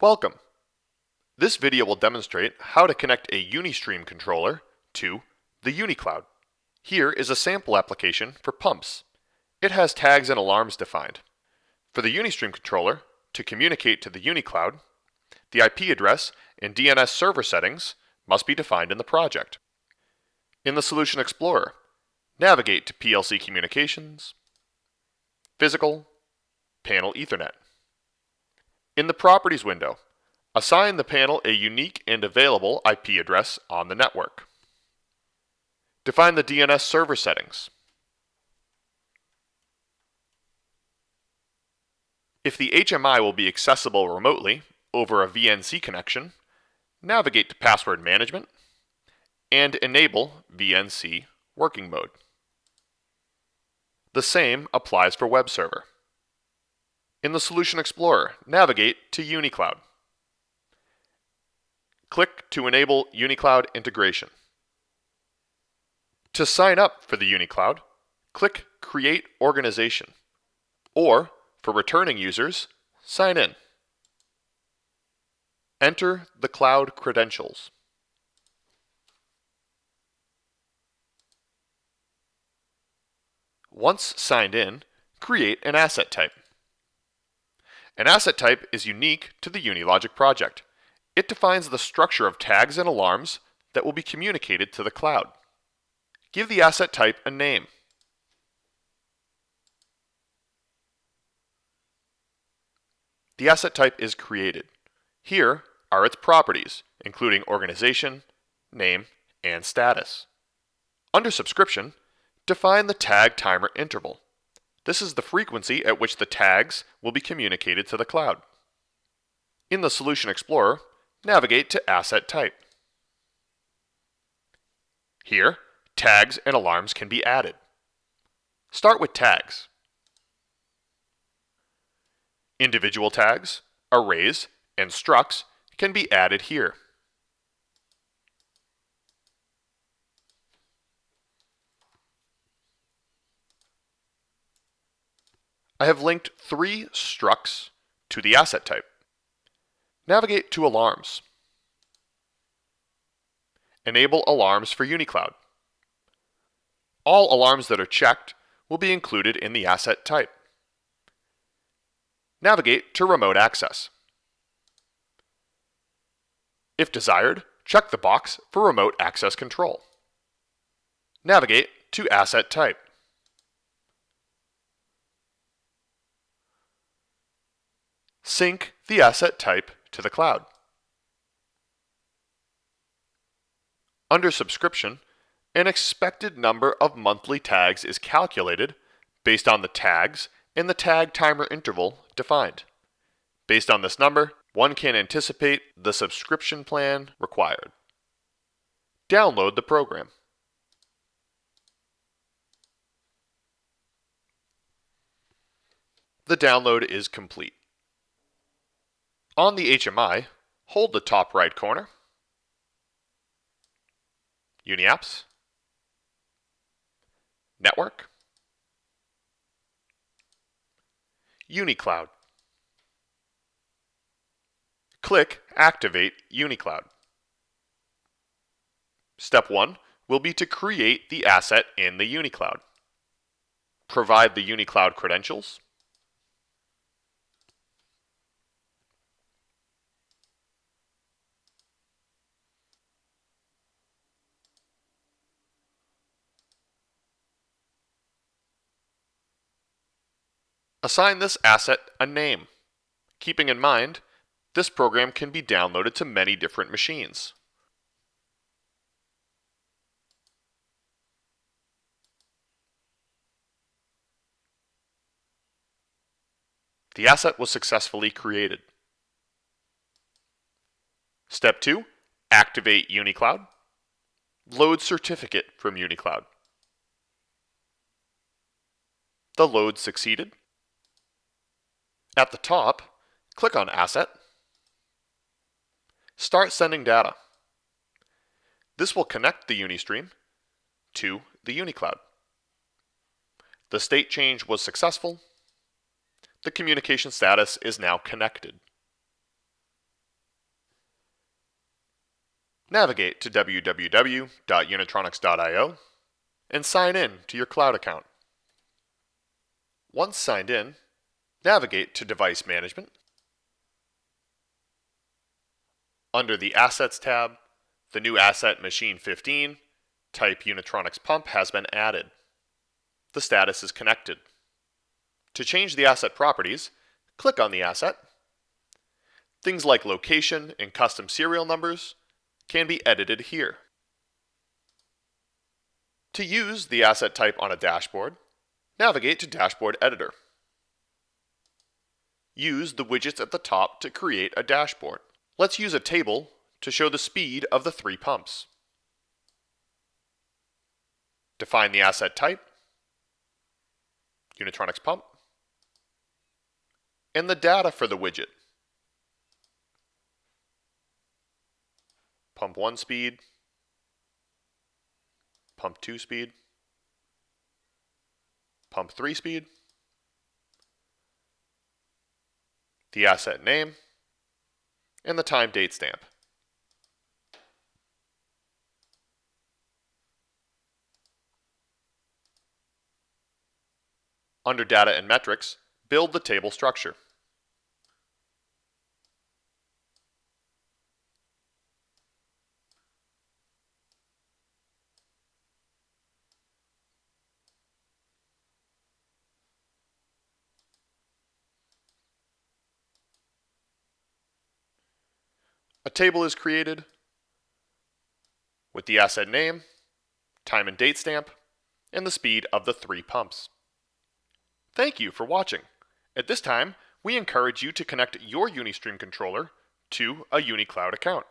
Welcome! This video will demonstrate how to connect a Unistream controller to the UniCloud. Here is a sample application for pumps. It has tags and alarms defined. For the Unistream controller, to communicate to the UniCloud, the IP address and DNS server settings must be defined in the project. In the Solution Explorer, navigate to PLC Communications, Physical, Panel Ethernet. In the Properties window, assign the panel a unique and available IP address on the network. Define the DNS server settings. If the HMI will be accessible remotely over a VNC connection, navigate to Password Management and enable VNC working mode. The same applies for web server. In the Solution Explorer, navigate to UniCloud. Click to enable UniCloud integration. To sign up for the UniCloud, click Create Organization, or for returning users, sign in. Enter the cloud credentials. Once signed in, create an asset type. An asset type is unique to the Unilogic project. It defines the structure of tags and alarms that will be communicated to the cloud. Give the asset type a name. The asset type is created. Here are its properties, including organization, name, and status. Under subscription, define the tag timer interval. This is the frequency at which the tags will be communicated to the cloud. In the Solution Explorer, navigate to Asset Type. Here, tags and alarms can be added. Start with tags. Individual tags, arrays, and structs can be added here. I have linked three structs to the asset type. Navigate to Alarms. Enable alarms for UniCloud. All alarms that are checked will be included in the asset type. Navigate to Remote Access. If desired, check the box for Remote Access Control. Navigate to Asset Type. Sync the asset type to the cloud. Under subscription, an expected number of monthly tags is calculated based on the tags and the tag timer interval defined. Based on this number, one can anticipate the subscription plan required. Download the program. The download is complete. On the HMI, hold the top right corner, UniApps, Network, UniCloud. Click Activate UniCloud. Step 1 will be to create the asset in the UniCloud. Provide the UniCloud credentials, Assign this asset a name. Keeping in mind, this program can be downloaded to many different machines. The asset was successfully created. Step 2. Activate UniCloud. Load certificate from UniCloud. The load succeeded. At the top, click on Asset. Start sending data. This will connect the Unistream to the UniCloud. The state change was successful. The communication status is now connected. Navigate to www.unitronics.io and sign in to your cloud account. Once signed in, navigate to Device Management. Under the Assets tab, the new asset Machine 15, type Unitronics pump has been added. The status is connected. To change the asset properties, click on the asset. Things like location and custom serial numbers can be edited here. To use the asset type on a dashboard, navigate to Dashboard Editor. Use the widgets at the top to create a dashboard. Let's use a table to show the speed of the three pumps. Define the asset type, Unitronics pump, and the data for the widget. Pump 1 speed, pump 2 speed, pump 3 speed, the asset name, and the time date stamp. Under Data and Metrics, build the table structure. A table is created with the asset name, time and date stamp, and the speed of the three pumps. Thank you for watching. At this time, we encourage you to connect your Unistream controller to a UniCloud account.